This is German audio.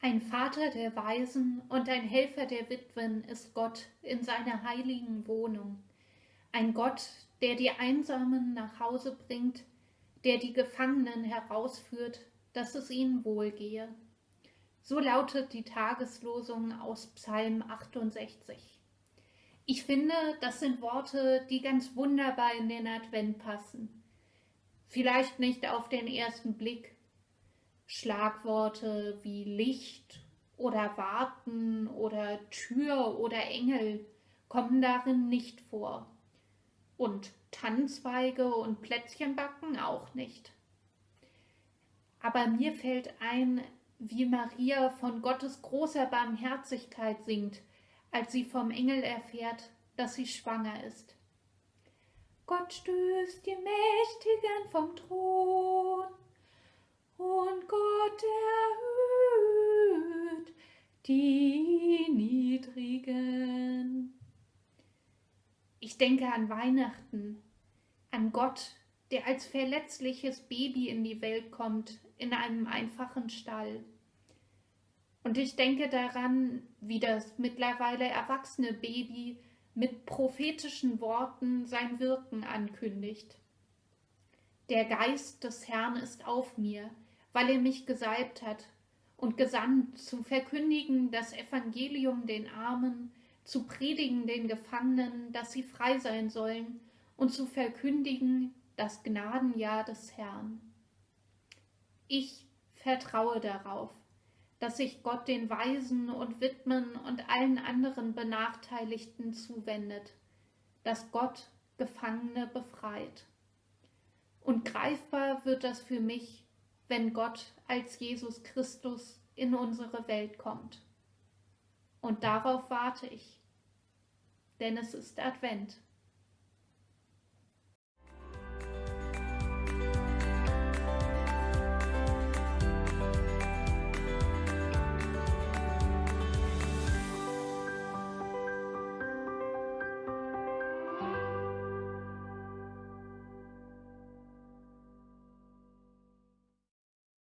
Ein Vater der Weisen und ein Helfer der Witwen ist Gott in seiner heiligen Wohnung. Ein Gott, der die Einsamen nach Hause bringt, der die Gefangenen herausführt, dass es ihnen wohlgehe. So lautet die Tageslosung aus Psalm 68. Ich finde, das sind Worte, die ganz wunderbar in den Advent passen. Vielleicht nicht auf den ersten Blick. Schlagworte wie Licht oder Warten oder Tür oder Engel kommen darin nicht vor. Und Tannenzweige und Plätzchenbacken auch nicht. Aber mir fällt ein, wie Maria von Gottes großer Barmherzigkeit singt, als sie vom Engel erfährt, dass sie schwanger ist. Gott stößt die Mächtigen vom Thron und Gott erhöht die Niedrigen. Ich denke an Weihnachten, an Gott, der als verletzliches Baby in die Welt kommt, in einem einfachen Stall. Und ich denke daran, wie das mittlerweile erwachsene Baby mit prophetischen Worten sein Wirken ankündigt. Der Geist des Herrn ist auf mir, weil er mich gesalbt hat und gesandt, zu verkündigen das Evangelium den Armen, zu predigen den Gefangenen, dass sie frei sein sollen, und zu verkündigen das Gnadenjahr des Herrn. Ich vertraue darauf, dass sich Gott den Waisen und Witwen und allen anderen Benachteiligten zuwendet, dass Gott Gefangene befreit. Und greifbar wird das für mich, wenn Gott als Jesus Christus in unsere Welt kommt. Und darauf warte ich, denn es ist Advent.